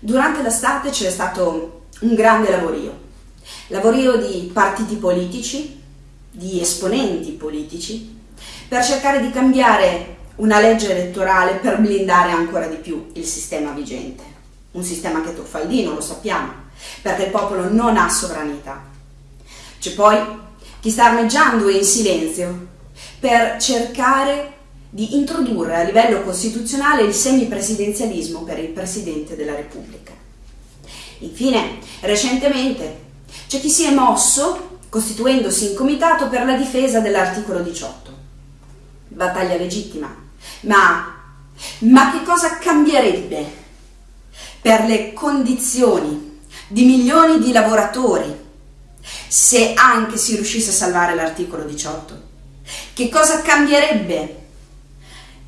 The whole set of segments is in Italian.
Durante l'estate c'è stato un grande lavorio, lavorio di partiti politici, di esponenti politici, per cercare di cambiare una legge elettorale per blindare ancora di più il sistema vigente. Un sistema che truffaldino, lo sappiamo, perché il popolo non ha sovranità. C'è poi chi sta armeggiando in silenzio per cercare di introdurre a livello costituzionale il semipresidenzialismo per il Presidente della Repubblica. Infine, recentemente c'è chi si è mosso costituendosi in comitato per la difesa dell'articolo 18. Battaglia legittima, ma, ma che cosa cambierebbe per le condizioni di milioni di lavoratori se anche si riuscisse a salvare l'articolo 18? Che cosa cambierebbe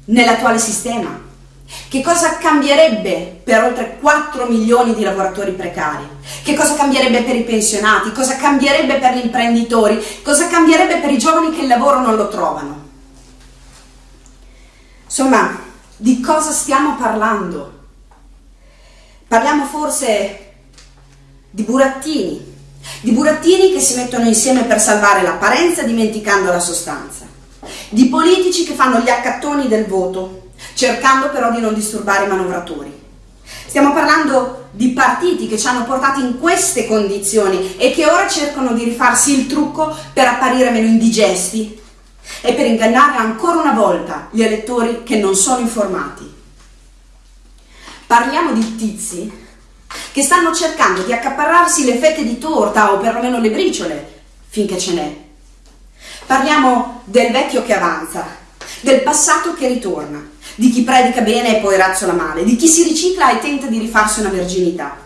nell'attuale sistema? Che cosa cambierebbe per oltre 4 milioni di lavoratori precari? Che cosa cambierebbe per i pensionati? Cosa cambierebbe per gli imprenditori? Cosa cambierebbe per i giovani che il lavoro non lo trovano? Insomma, di cosa stiamo parlando? Parliamo forse di burattini, di burattini che si mettono insieme per salvare l'apparenza dimenticando la sostanza, di politici che fanno gli accattoni del voto, cercando però di non disturbare i manovratori. Stiamo parlando di partiti che ci hanno portati in queste condizioni e che ora cercano di rifarsi il trucco per apparire meno indigesti e per ingannare ancora una volta gli elettori che non sono informati. Parliamo di tizi che stanno cercando di accaparrarsi le fette di torta o perlomeno le briciole, finché ce n'è. Parliamo del vecchio che avanza, del passato che ritorna, di chi predica bene e poi razzola male, di chi si ricicla e tenta di rifarsi una verginità.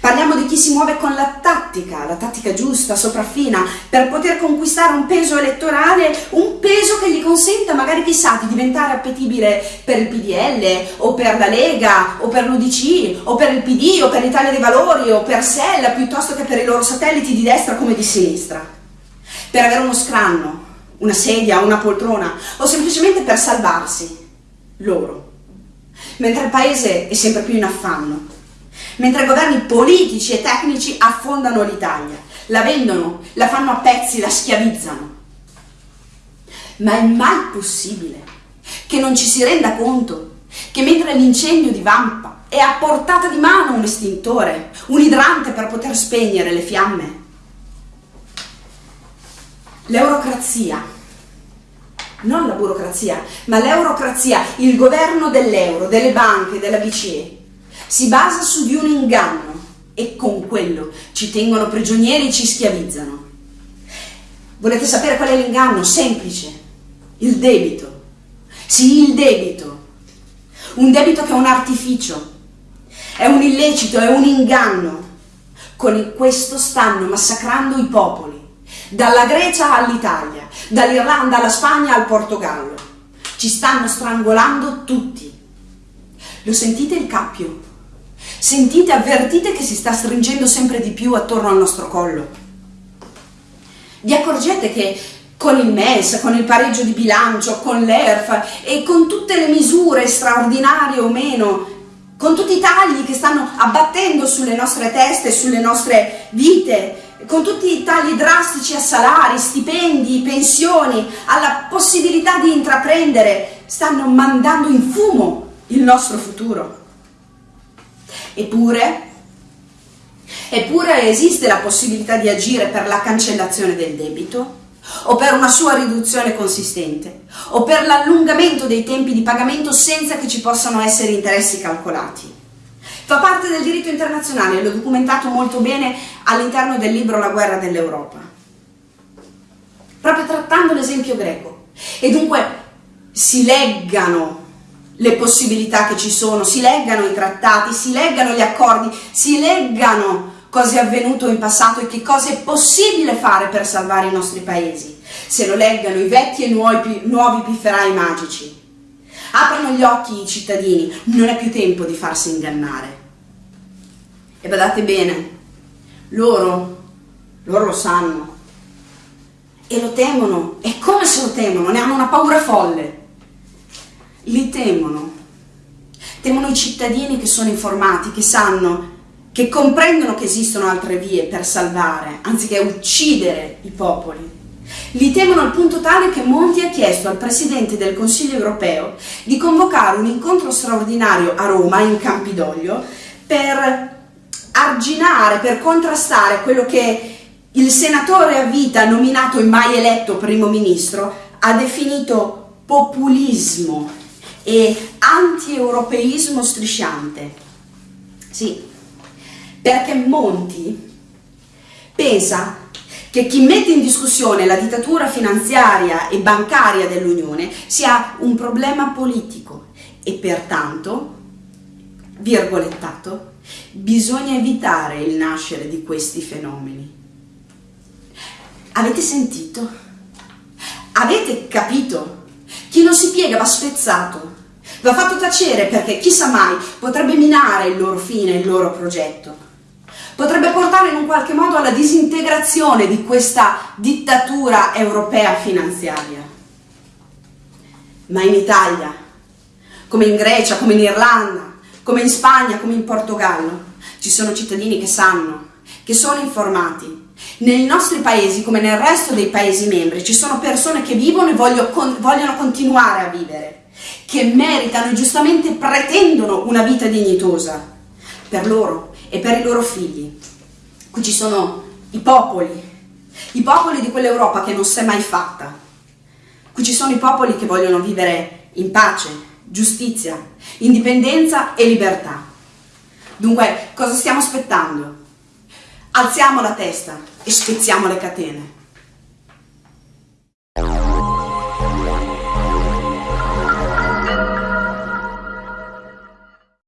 Parliamo di chi si muove con la tattica, la tattica giusta, sopraffina, per poter conquistare un peso elettorale, un peso che gli consenta magari chissà di diventare appetibile per il PDL o per la Lega o per l'UDC o per il PD o per l'Italia dei Valori o per Sella piuttosto che per i loro satelliti di destra come di sinistra. Per avere uno scranno, una sedia, una poltrona o semplicemente per salvarsi loro. Mentre il paese è sempre più in affanno mentre governi politici e tecnici affondano l'Italia, la vendono, la fanno a pezzi, la schiavizzano. Ma è mai possibile che non ci si renda conto che mentre l'incendio divampa è a portata di mano un estintore, un idrante per poter spegnere le fiamme? L'eurocrazia, non la burocrazia, ma l'eurocrazia, il governo dell'euro, delle banche, della BCE, si basa su di un inganno e con quello ci tengono prigionieri e ci schiavizzano. Volete sapere qual è l'inganno? Semplice, il debito. Sì, il debito. Un debito che è un artificio, è un illecito, è un inganno. Con questo stanno massacrando i popoli, dalla Grecia all'Italia, dall'Irlanda alla Spagna al Portogallo. Ci stanno strangolando tutti. Lo sentite il cappio? Sentite, avvertite che si sta stringendo sempre di più attorno al nostro collo. Vi accorgete che con il MES, con il pareggio di bilancio, con l'ERF e con tutte le misure straordinarie o meno, con tutti i tagli che stanno abbattendo sulle nostre teste, sulle nostre vite, con tutti i tagli drastici a salari, stipendi, pensioni, alla possibilità di intraprendere, stanno mandando in fumo il nostro futuro. Eppure, eppure esiste la possibilità di agire per la cancellazione del debito o per una sua riduzione consistente o per l'allungamento dei tempi di pagamento senza che ci possano essere interessi calcolati. Fa parte del diritto internazionale, l'ho documentato molto bene all'interno del libro La guerra dell'Europa. Proprio trattando l'esempio greco. E dunque si leggano le possibilità che ci sono, si leggano i trattati, si leggano gli accordi, si leggano cosa è avvenuto in passato e che cosa è possibile fare per salvare i nostri paesi. Se lo leggano i vecchi e nuovi, nuovi pifferai magici. Aprono gli occhi i cittadini, non è più tempo di farsi ingannare. E badate bene, loro, loro lo sanno e lo temono, e come se lo temono, ne hanno una paura folle li temono. temono i cittadini che sono informati, che sanno, che comprendono che esistono altre vie per salvare, anziché uccidere i popoli. Li temono al punto tale che Monti ha chiesto al Presidente del Consiglio europeo di convocare un incontro straordinario a Roma, in Campidoglio, per arginare, per contrastare quello che il senatore a vita nominato e mai eletto primo ministro ha definito populismo e anti-europeismo strisciante. Sì, perché Monti pensa che chi mette in discussione la dittatura finanziaria e bancaria dell'Unione sia un problema politico e pertanto, virgolettato, bisogna evitare il nascere di questi fenomeni. Avete sentito? Avete capito? Chi non si piega va spezzato, va fatto tacere perché chissà mai potrebbe minare il loro fine, il loro progetto. Potrebbe portare in un qualche modo alla disintegrazione di questa dittatura europea finanziaria. Ma in Italia, come in Grecia, come in Irlanda, come in Spagna, come in Portogallo, ci sono cittadini che sanno, che sono informati. Nei nostri paesi, come nel resto dei paesi membri, ci sono persone che vivono e voglio, con, vogliono continuare a vivere, che meritano e giustamente pretendono una vita dignitosa per loro e per i loro figli. Qui ci sono i popoli, i popoli di quell'Europa che non si è mai fatta. Qui ci sono i popoli che vogliono vivere in pace, giustizia, indipendenza e libertà. Dunque, cosa stiamo aspettando? Alziamo la testa e spezziamo le catene.